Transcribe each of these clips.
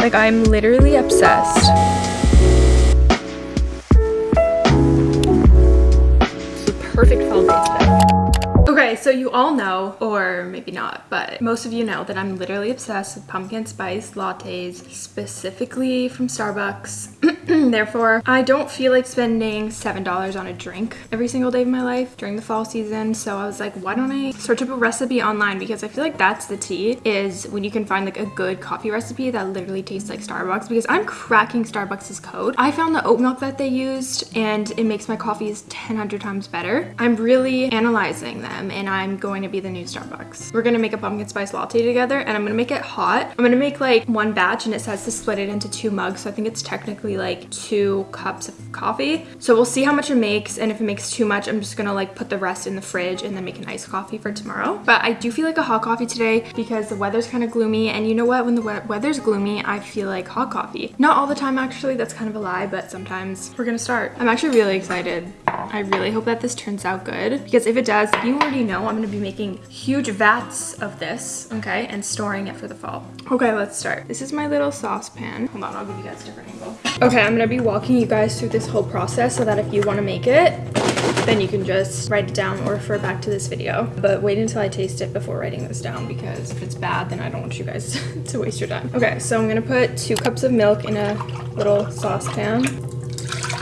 Like I'm literally obsessed. It's the perfect today. Okay, so you all know, or maybe not, but most of you know that I'm literally obsessed with pumpkin spice lattes, specifically from Starbucks. Therefore, I don't feel like spending $7 on a drink every single day of my life during the fall season. So I was like, why don't I search up a recipe online? Because I feel like that's the tea, is when you can find like a good coffee recipe that literally tastes like Starbucks. Because I'm cracking Starbucks' code. I found the oat milk that they used and it makes my coffees 10 times better. I'm really analyzing them and I'm going to be the new Starbucks. We're gonna make a pumpkin spice latte together and I'm gonna make it hot. I'm gonna make like one batch and it says to split it into two mugs. So I think it's technically like two cups of coffee. So we'll see how much it makes and if it makes too much, I'm just gonna like put the rest in the fridge and then make an iced coffee for tomorrow. But I do feel like a hot coffee today because the weather's kind of gloomy and you know what? When the we weather's gloomy, I feel like hot coffee. Not all the time actually, that's kind of a lie, but sometimes we're gonna start. I'm actually really excited. I really hope that this turns out good because if it does, you already know I'm gonna be making huge vats of this, okay, and storing it for the fall. Okay, let's start. This is my little saucepan. Hold on, I'll give you guys a different angle. Okay, I'm gonna be walking you guys through this whole process so that if you wanna make it, then you can just write it down or refer back to this video. But wait until I taste it before writing this down because if it's bad, then I don't want you guys to waste your time. Okay, so I'm gonna put two cups of milk in a little saucepan.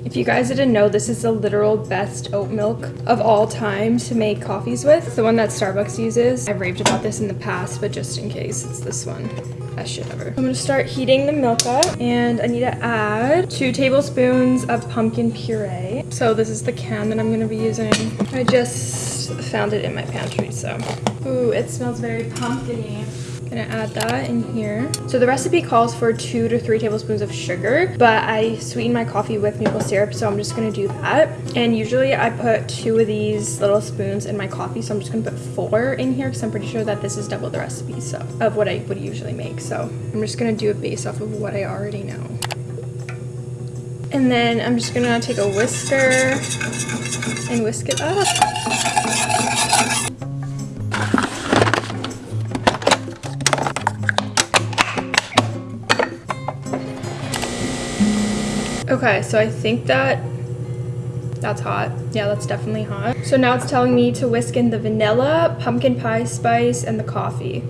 If you guys didn't know, this is the literal best oat milk of all time to make coffees with. It's the one that Starbucks uses. I've raved about this in the past, but just in case, it's this one. Best shit ever. I'm gonna start heating the milk up and I need to add two tablespoons of pumpkin puree. So this is the can that I'm gonna be using. I just found it in my pantry, so. Ooh, it smells very pumpkiny gonna add that in here. So the recipe calls for two to three tablespoons of sugar, but I sweeten my coffee with maple syrup, so I'm just gonna do that. And usually I put two of these little spoons in my coffee, so I'm just gonna put four in here because I'm pretty sure that this is double the recipe so of what I would usually make. So I'm just gonna do it based off of what I already know. And then I'm just gonna take a whisker and whisk it up. Okay, so I think that that's hot. Yeah, that's definitely hot. So now it's telling me to whisk in the vanilla, pumpkin pie spice, and the coffee.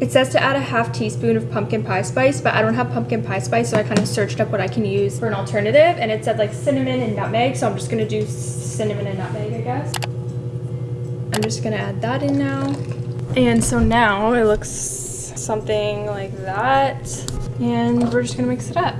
It says to add a half teaspoon of pumpkin pie spice, but I don't have pumpkin pie spice, so I kind of searched up what I can use for an alternative, and it said like cinnamon and nutmeg, so I'm just gonna do cinnamon and nutmeg, I guess. I'm just gonna add that in now. And so now it looks something like that and we're just gonna mix it up.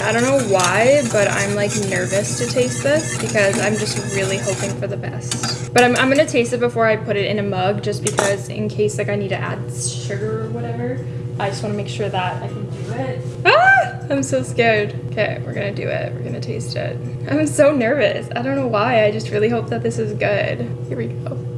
I don't know why, but I'm like nervous to taste this because I'm just really hoping for the best. But I'm, I'm gonna taste it before I put it in a mug just because in case like I need to add sugar or whatever, I just wanna make sure that I can do it. Ah! I'm so scared. Okay, we're gonna do it. We're gonna taste it. I'm so nervous. I don't know why. I just really hope that this is good. Here we go.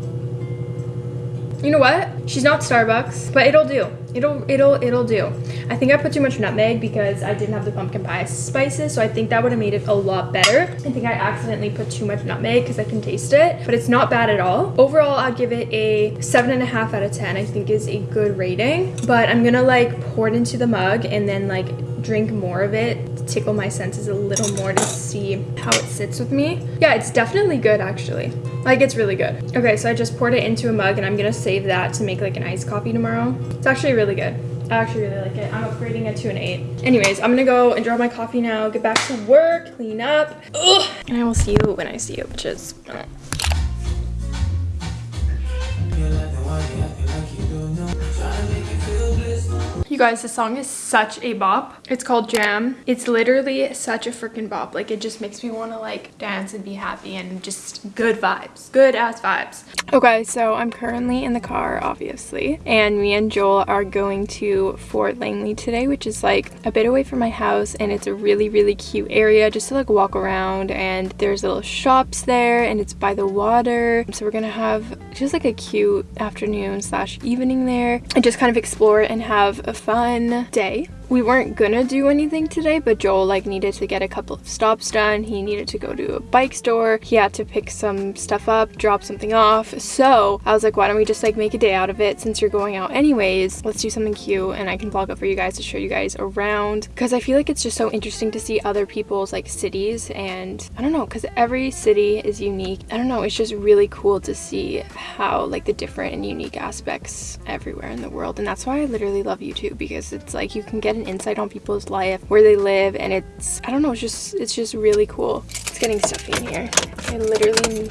You know what? She's not Starbucks, but it'll do. It'll, it'll, it'll do. I think I put too much nutmeg because I didn't have the pumpkin pie spices, so I think that would have made it a lot better. I think I accidentally put too much nutmeg because I can taste it, but it's not bad at all. Overall, I'd give it a seven and a half out of 10, I think is a good rating, but I'm gonna like pour it into the mug and then like drink more of it tickle my senses a little more to see how it sits with me. Yeah, it's definitely good actually. Like it's really good. Okay, so I just poured it into a mug and I'm gonna save that to make like an iced coffee tomorrow. It's actually really good. I actually really like it. I'm upgrading it to an 8. Anyways, I'm gonna go and draw my coffee now, get back to work, clean up. Ugh. And I will see you when I see you, which is... You guys, the song is such a bop. It's called Jam. It's literally such a freaking bop. Like, it just makes me want to, like, dance and be happy and just good vibes. Good ass vibes. Okay, so I'm currently in the car, obviously. And me and Joel are going to Fort Langley today, which is, like, a bit away from my house. And it's a really, really cute area just to, like, walk around. And there's little shops there, and it's by the water. So we're gonna have just, like, a cute afternoon slash evening there. And just kind of explore and have a fun day we weren't gonna do anything today, but Joel like needed to get a couple of stops done. He needed to go to a bike store. He had to pick some stuff up, drop something off. So I was like, why don't we just like make a day out of it since you're going out anyways? Let's do something cute and I can vlog it for you guys to show you guys around because I feel like it's just so interesting to see other people's like cities and I don't know because every city is unique. I don't know, it's just really cool to see how like the different and unique aspects everywhere in the world and that's why I literally love YouTube because it's like you can get an insight on people's life, where they live and it's I don't know, it's just it's just really cool. It's getting stuffy in here. I literally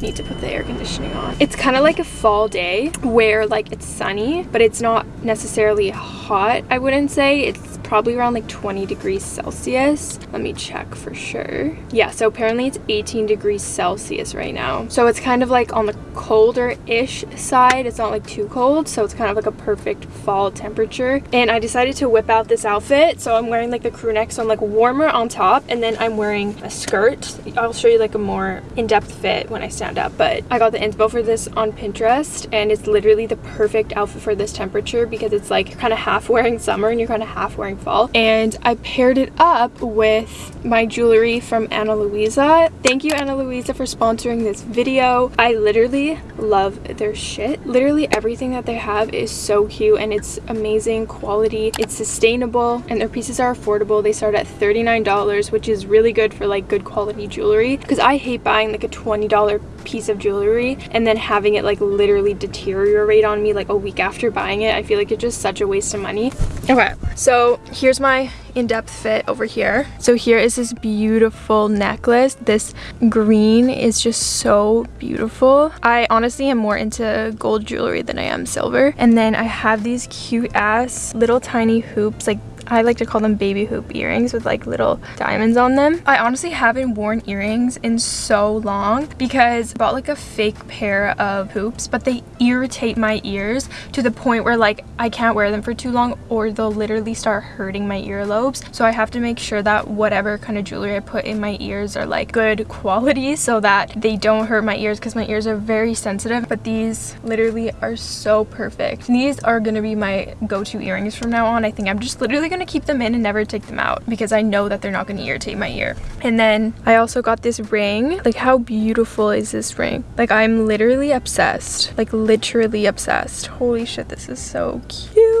need to put the air conditioning on. It's kind of like a fall day where like it's sunny, but it's not necessarily hot, I wouldn't say. It's probably around like 20 degrees Celsius. Let me check for sure. Yeah, so apparently it's 18 degrees Celsius right now. So it's kind of like on the colder-ish side. It's not like too cold, so it's kind of like a perfect fall temperature. And I decided to whip out this outfit. So I'm wearing like the crew neck, so I'm like warmer on top, and then I'm wearing a skirt. I'll show you like a more in-depth fit when I stand up, but I got the inspo for this on Pinterest, and it's literally the perfect outfit for this temperature because it's like you're kind of half wearing summer and you're kind of half wearing fall and I paired it up with my jewelry from Ana Luisa. Thank you Ana Luisa for sponsoring this video. I literally love their shit. Literally everything that they have is so cute and it's amazing quality. It's sustainable and their pieces are affordable. They start at $39 which is really good for like good quality jewelry because I hate buying like a $20 piece of jewelry and then having it like literally deteriorate on me like a week after buying it. I feel like it's just such a waste of money. Okay, so here's my in-depth fit over here. So here is this beautiful necklace. This green is just so beautiful. I honestly am more into gold jewelry than I am silver. And then I have these cute ass little tiny hoops like I like to call them baby hoop earrings with like little diamonds on them. I honestly haven't worn earrings in so long because I bought like a fake pair of hoops but they irritate my ears to the point where like I can't wear them for too long or they'll literally start hurting my earlobes. So I have to make sure that whatever kind of jewelry I put in my ears are like good quality so that they don't hurt my ears because my ears are very sensitive but these literally are so perfect. These are gonna be my go-to earrings from now on. I think I'm just literally gonna keep them in and never take them out because I know that they're not gonna irritate my ear. And then I also got this ring. Like how beautiful is this ring? Like I'm literally obsessed. Like literally obsessed. Holy shit, this is so cute.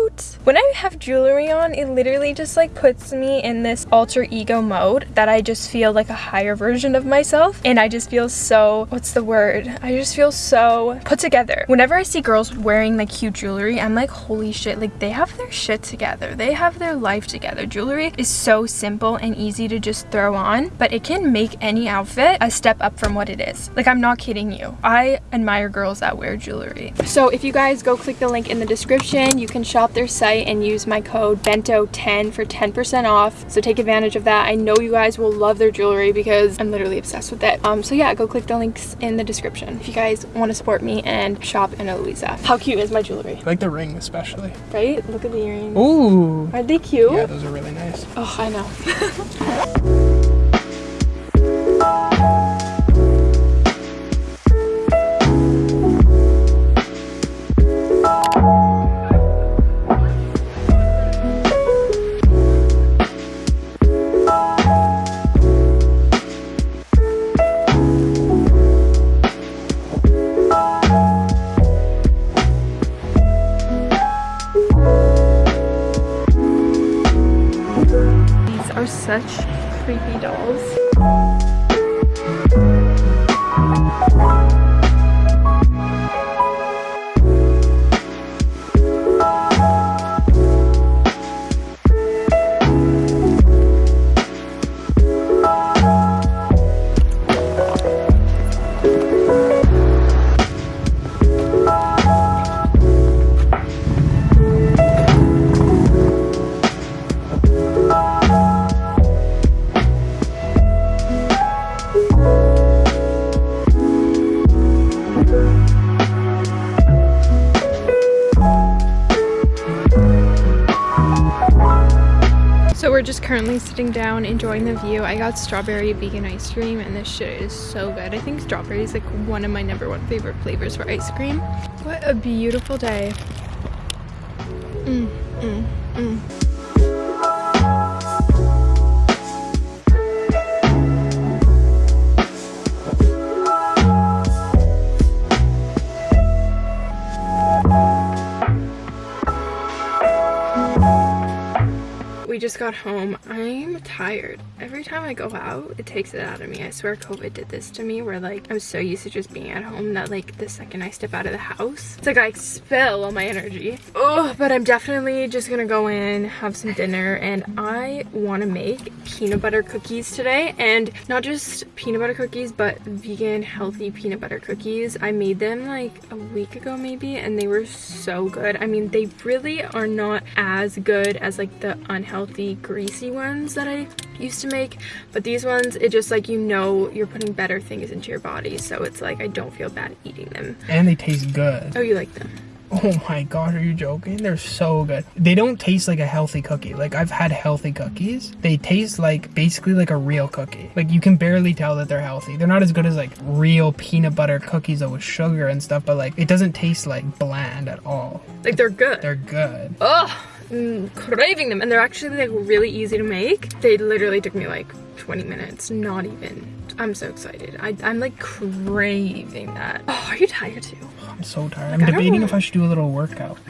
When I have jewelry on, it literally just like puts me in this alter ego mode that I just feel like a higher version of myself. And I just feel so, what's the word? I just feel so put together. Whenever I see girls wearing like cute jewelry, I'm like, holy shit, like they have their shit together. They have their life together. Jewelry is so simple and easy to just throw on, but it can make any outfit a step up from what it is. Like I'm not kidding you. I admire girls that wear jewelry. So if you guys go click the link in the description, you can shop their site and use my code BENTO10 for 10% off. So take advantage of that. I know you guys will love their jewelry because I'm literally obsessed with it. Um, so yeah, go click the links in the description if you guys want to support me and shop Ana Luisa. How cute is my jewelry? I like the ring especially. Right? Look at the earrings. Ooh. Are they cute? Yeah, those are really nice. Oh, I know. sitting down enjoying the view. I got strawberry vegan ice cream and this shit is so good. I think strawberry is like one of my number one favorite flavors for ice cream. What a beautiful day. Mm, mm, mm. We just got home. I'm tired. Every time I go out, it takes it out of me. I swear COVID did this to me where like I'm so used to just being at home that like the second I step out of the house, it's like I expel all my energy. Oh, but I'm definitely just gonna go in, have some dinner, and I wanna make peanut butter cookies today. And not just peanut butter cookies, but vegan healthy peanut butter cookies. I made them like a week ago maybe, and they were so good. I mean, they really are not as good as like the unhealthy greasy ones that I used to make but these ones it just like you know you're putting better things into your body so it's like I don't feel bad eating them And they taste good. oh you like them Oh my gosh, are you joking? They're so good. They don't taste like a healthy cookie. Like I've had healthy cookies. They taste like basically like a real cookie. Like you can barely tell that they're healthy. They're not as good as like real peanut butter cookies though with sugar and stuff, but like it doesn't taste like bland at all. like they're good They're good. oh mm, craving them and they're actually like really easy to make they literally took me like 20 minutes not even I'm so excited I, I'm like craving that oh are you tired too I'm so tired. I I'm debating know. if I should do a little workout.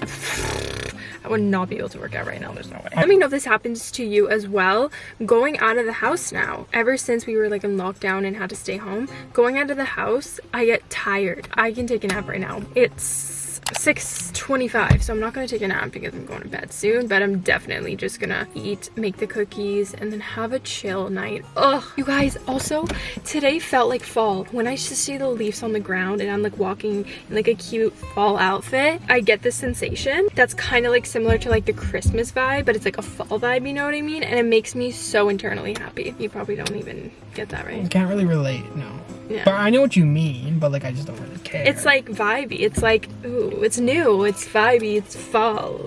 I would not be able to work out right now. There's no way. Let me know if this happens to you as well. Going out of the house now. Ever since we were like in lockdown and had to stay home, going out of the house, I get tired. I can take a nap right now. It's 6.25, so I'm not going to take a nap because I'm going to bed soon, but I'm definitely just going to eat, make the cookies, and then have a chill night. Ugh. You guys, also, today felt like fall. When I just see the leaves on the ground and I'm like walking in like a cute fall outfit, I get this sensation that's kind of like similar to like the Christmas vibe, but it's like a fall vibe, you know what I mean? And it makes me so internally happy. You probably don't even get that, I right? can't really relate, no. Yeah. But I know what you mean, but like I just don't really care. It's like vibey. It's like, ooh, it's new, it's vibey, it's fall.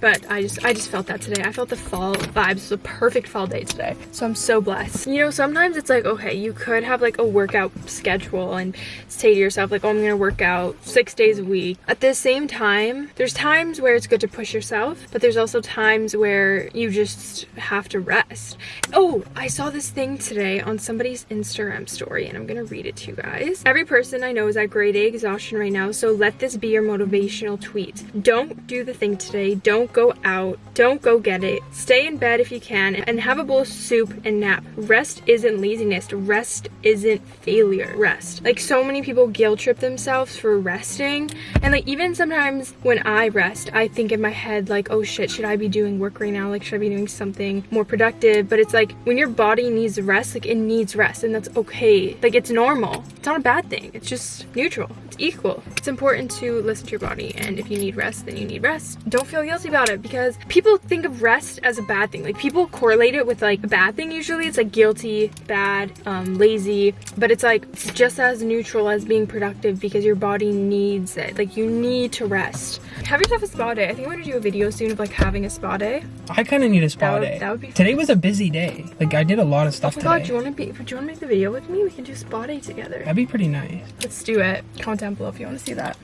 But I just I just felt that today. I felt the fall vibes. Was a perfect fall day today. So I'm so blessed. You know, sometimes it's like, okay, you could have like a workout schedule and say to yourself, like, oh, I'm gonna work out six days a week. At the same time, there's times where it's good to push yourself, but there's also times where you just have to rest. Oh, I saw this thing today on somebody's Instagram story, and I'm gonna read it to you guys. Every person I know is at grade A exhaustion right now, so let this be your motivational tweet. Don't do the thing today. Don't go out. Don't go get it. Stay in bed if you can and have a bowl of soup and nap. Rest isn't laziness. Rest isn't failure. Rest. Like so many people guilt trip themselves for resting. And like even sometimes when I rest, I think in my head like, oh shit, should I be doing work right now? Like should I be doing something more productive? But it's like when your body needs rest, like it needs rest and that's okay. Like it's normal. It's not a bad thing. It's just neutral. It's equal. It's important to listen to your body and if you need rest, then you need rest. Don't feel guilty about it because people think of rest as a bad thing. Like people correlate it with like a bad thing usually. It's like guilty, bad, um, lazy, but it's like it's just as neutral as being productive because your body needs it. Like you need to rest. Have yourself a spa day. I think I'm gonna do a video soon of like having a spa day. I kind of need a spa That would- day. that would be Today was a busy day. Like I did a lot of Oh stuff my god, do you wanna be do you wanna make the video with me? We can do spa day together. That'd be pretty nice. Let's do it. Comment down below if you want to see that.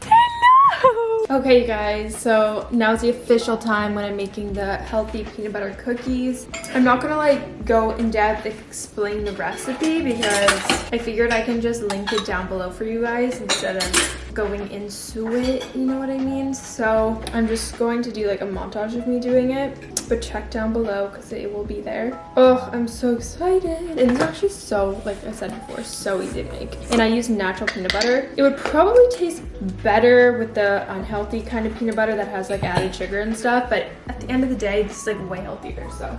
Okay, you guys, so now's the official time when I'm making the healthy peanut butter cookies. I'm not gonna like go in depth explain the recipe because I figured I can just link it down below for you guys instead of going into it, you know what I mean? So I'm just going to do like a montage of me doing it, but check down below because it will be there. Oh, I'm so excited. And it's actually so, like I said before, so easy to make. And I use natural peanut butter. It would probably taste better with the unhealthy kind of peanut butter that has like added sugar and stuff, but at the end of the day, this is like way healthier, so.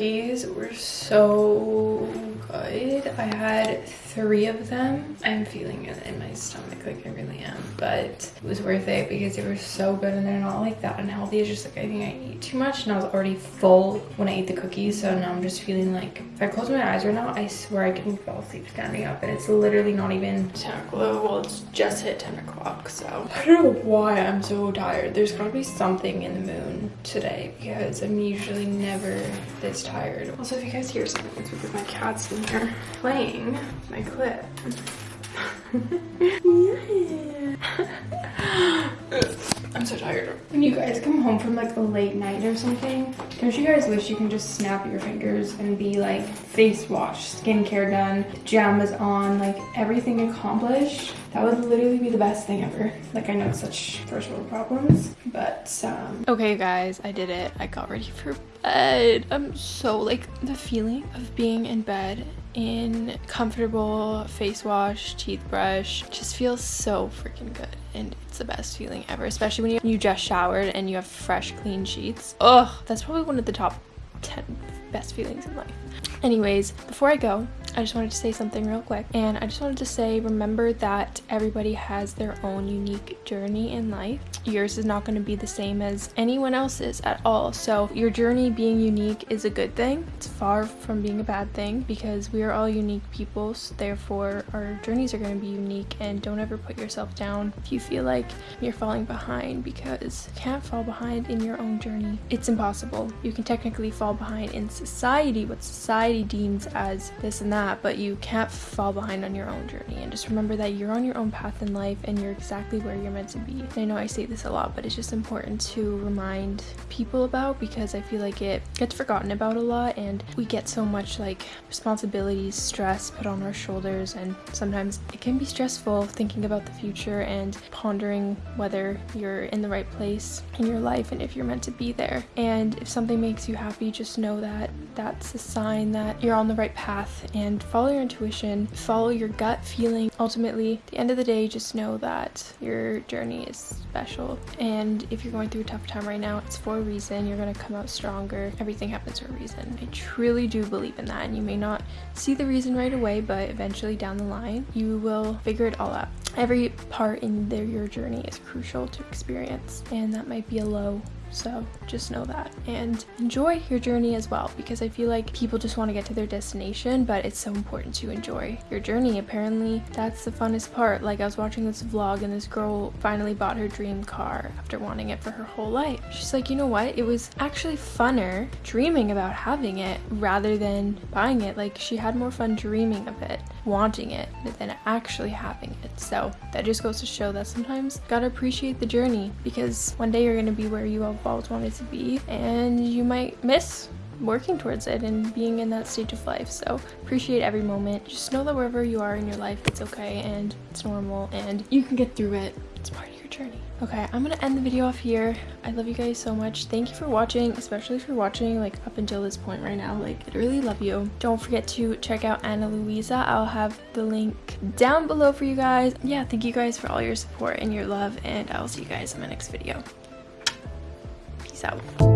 Cookies were so good. I had three of them. I'm feeling it in my stomach, like I really am. But it was worth it because they were so good and they're not like that unhealthy. It's just like I think I eat too much and I was already full when I ate the cookies. So now I'm just feeling like if I close my eyes right now, I swear I can fall asleep standing up. And it's literally not even 10 o'clock. Well, it's just hit 10 o'clock. So I don't know why I'm so tired. There's gotta be something in the moon today because I'm usually never this tired. Also, if you guys hear something, it's because my cat's in here playing my clip. yeah. I'm so tired. When you guys come home from like a late night or something, don't you guys wish you can just snap your fingers and be like face wash, skincare done, pajamas on, like everything accomplished? That would literally be the best thing ever. Like I know it's such first world problems, but um Okay guys, I did it. I got ready for bed. I'm so like the feeling of being in bed in comfortable face wash, teeth brush just feels so freaking good and it's the best feeling ever, especially when you, you just showered and you have fresh clean sheets. Ugh, that's probably one of the top 10 best feelings in life. Anyways, before I go, I just wanted to say something real quick. And I just wanted to say remember that everybody has their own unique journey in life. Yours is not going to be the same as anyone else's at all. So, your journey being unique is a good thing. It's far from being a bad thing because we are all unique people. So therefore, our journeys are going to be unique. And don't ever put yourself down if you feel like you're falling behind because you can't fall behind in your own journey. It's impossible. You can technically fall behind in society, what society deems as this and that that, but you can't fall behind on your own journey. And just remember that you're on your own path in life and you're exactly where you're meant to be. And I know I say this a lot, but it's just important to remind people about because I feel like it gets forgotten about a lot and we get so much like responsibilities, stress put on our shoulders, and sometimes it can be stressful thinking about the future and pondering whether you're in the right place in your life and if you're meant to be there. And if something makes you happy, just know that that's a sign that you're on the right path and and follow your intuition, follow your gut feeling. Ultimately, at the end of the day, just know that your journey is special. And if you're going through a tough time right now, it's for a reason. You're going to come out stronger. Everything happens for a reason. I truly do believe in that. And you may not see the reason right away, but eventually down the line, you will figure it all out. Every part in their, your journey is crucial to experience, and that might be a low so just know that and enjoy your journey as well because I feel like people just want to get to their destination, but it's so important to enjoy your journey. Apparently, that's the funnest part. Like, I was watching this vlog and this girl finally bought her dream car after wanting it for her whole life. She's like, you know what? It was actually funner dreaming about having it rather than buying it. Like, she had more fun dreaming of it, wanting it, than actually having it. So, that just goes to show that sometimes gotta appreciate the journey because one day you're gonna be where you have always wanted to be and you might miss working towards it and being in that stage of life. So appreciate every moment. Just know that wherever you are in your life, it's okay and it's normal and you can get through it. It's part of your journey. Okay, I'm gonna end the video off here. I love you guys so much. Thank you for watching, especially you're watching like up until this point right now. Like, I really love you. Don't forget to check out Ana Luisa. I'll have the link down below for you guys. Yeah, thank you guys for all your support and your love, and I'll see you guys in my next video. Peace out.